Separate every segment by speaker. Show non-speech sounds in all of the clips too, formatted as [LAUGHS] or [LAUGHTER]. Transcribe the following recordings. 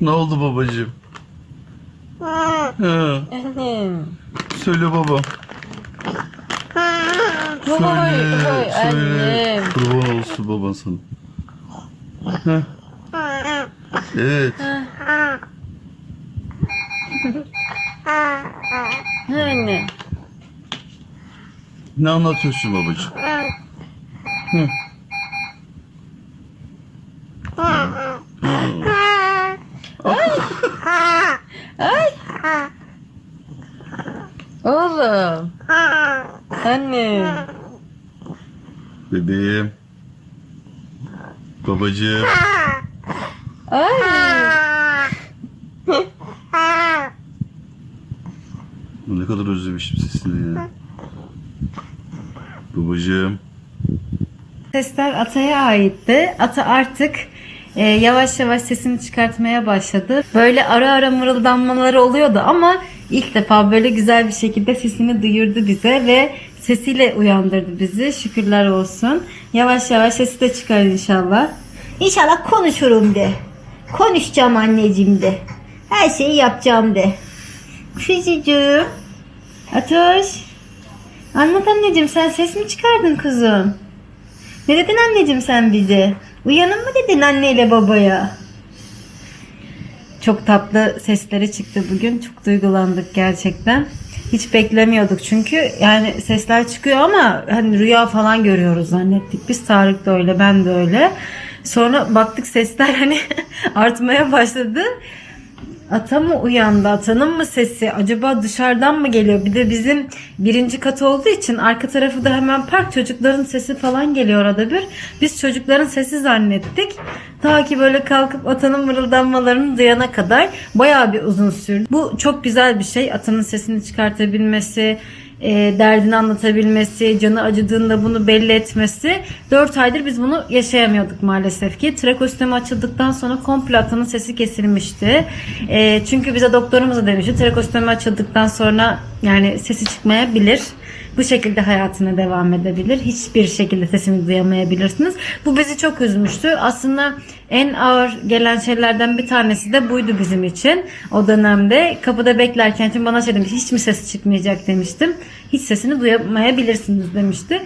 Speaker 1: Ne oldu babacığım? Ha, söyle baba. Söyle,
Speaker 2: hoy
Speaker 1: söyle.
Speaker 2: annem.
Speaker 1: Kurban olsun baban sana. Ha. Evet.
Speaker 2: Anne.
Speaker 1: Ne anlatıyorsun babacığım? Hı.
Speaker 2: Ay. Oğlum. Anne.
Speaker 1: Bebeğim. Babacığım.
Speaker 2: Ay.
Speaker 1: Ne kadar özlemişim sesini ya. Babacığım.
Speaker 2: Sesler Ata'ya aitti. Ata artık e, yavaş yavaş sesini çıkartmaya başladı. Böyle ara ara mırıldanmaları oluyordu ama ilk defa böyle güzel bir şekilde sesini duyurdu bize ve sesiyle uyandırdı bizi. Şükürler olsun. Yavaş yavaş sesi de çıkar inşallah.
Speaker 3: İnşallah konuşurum de. Konuşacağım anneciğim de. Her şeyi yapacağım de.
Speaker 2: Kuzucuğum. Atoş. Anlat anneciğim sen ses mi çıkardın kuzum? Ne dedin anneciğim sen bize? Uyanın mı dedin anneyle babaya? Çok tatlı sesleri çıktı bugün. Çok duygulandık gerçekten. Hiç beklemiyorduk çünkü yani sesler çıkıyor ama hani rüya falan görüyoruz zannettik. Biz Tarık da öyle ben de öyle. Sonra baktık sesler hani [LAUGHS] artmaya başladı. Ata mı uyandı? Atanın mı sesi? Acaba dışarıdan mı geliyor? Bir de bizim birinci kat olduğu için arka tarafı da hemen park. Çocukların sesi falan geliyor arada bir. Biz çocukların sesi zannettik. Ta ki böyle kalkıp atanın mırıldanmalarını duyana kadar bayağı bir uzun sürdü. Bu çok güzel bir şey. Atanın sesini çıkartabilmesi, e, derdini anlatabilmesi, canı acıdığında bunu belli etmesi. 4 aydır biz bunu yaşayamıyorduk maalesef ki. Trakostemi açıldıktan sonra komple atanın sesi kesilmişti. E, çünkü bize doktorumuz da demişti trakostemi açıldıktan sonra yani sesi çıkmayabilir. Bu şekilde hayatına devam edebilir. Hiçbir şekilde sesini duyamayabilirsiniz. Bu bizi çok üzmüştü. Aslında en ağır gelen şeylerden bir tanesi de buydu bizim için. O dönemde kapıda beklerken çünkü bana şey demiş hiç mi ses çıkmayacak demiştim. Hiç sesini duyamayabilirsiniz demişti.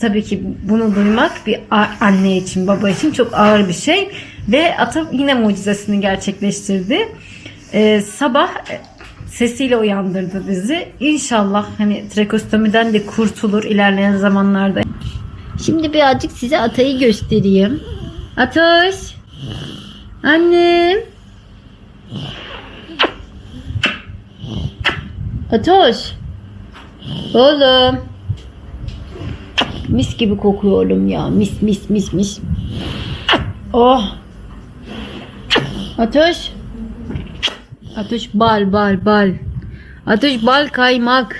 Speaker 2: Tabii ki bunu duymak bir anne için baba için çok ağır bir şey. Ve atam yine mucizesini gerçekleştirdi. Ee, sabah sesiyle uyandırdı bizi. İnşallah hani trakostomiden de kurtulur ilerleyen zamanlarda.
Speaker 3: Şimdi birazcık size atayı göstereyim.
Speaker 2: Atoş. Annem. Atoş. Oğlum.
Speaker 3: Mis gibi kokuyor oğlum ya. Mis mis mis mis.
Speaker 2: Oh. Atoş. Atoş bal bal bal. Atoş bal kaymak.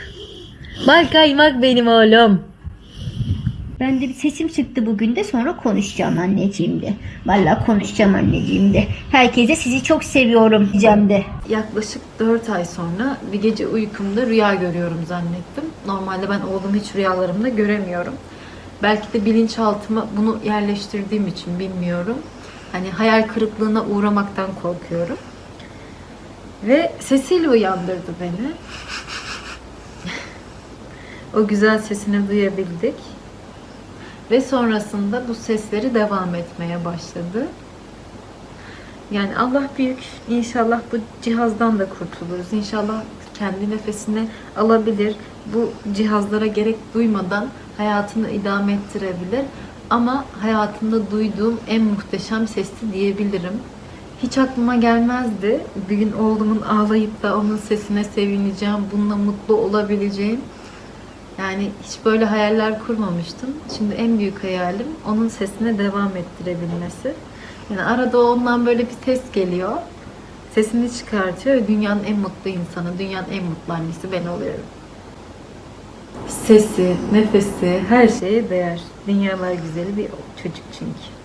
Speaker 2: Bal kaymak benim oğlum.
Speaker 3: Ben de bir sesim çıktı bugün de sonra konuşacağım anneciğim de. Vallahi konuşacağım anneciğim de. Herkese sizi çok seviyorum diyeceğim de.
Speaker 4: Yaklaşık 4 ay sonra bir gece uykumda rüya görüyorum zannettim. Normalde ben oğlumu hiç rüyalarımda göremiyorum. Belki de bilinçaltıma bunu yerleştirdiğim için bilmiyorum. Hani hayal kırıklığına uğramaktan korkuyorum. Ve sesiyle uyandırdı beni. o güzel sesini duyabildik. Ve sonrasında bu sesleri devam etmeye başladı. Yani Allah büyük. İnşallah bu cihazdan da kurtuluruz. İnşallah kendi nefesini alabilir. Bu cihazlara gerek duymadan hayatını idame ettirebilir. Ama hayatımda duyduğum en muhteşem sesti diyebilirim. Hiç aklıma gelmezdi. Bir gün oğlumun ağlayıp da onun sesine sevineceğim, bununla mutlu olabileceğim. Yani hiç böyle hayaller kurmamıştım. Şimdi en büyük hayalim onun sesine devam ettirebilmesi. Yani arada ondan böyle bir ses geliyor. Sesini çıkartıyor ve dünyanın en mutlu insanı, dünyanın en mutlu annesi ben oluyorum. Sesi, nefesi, her şeye değer. Dünyalar güzeli bir çocuk çünkü.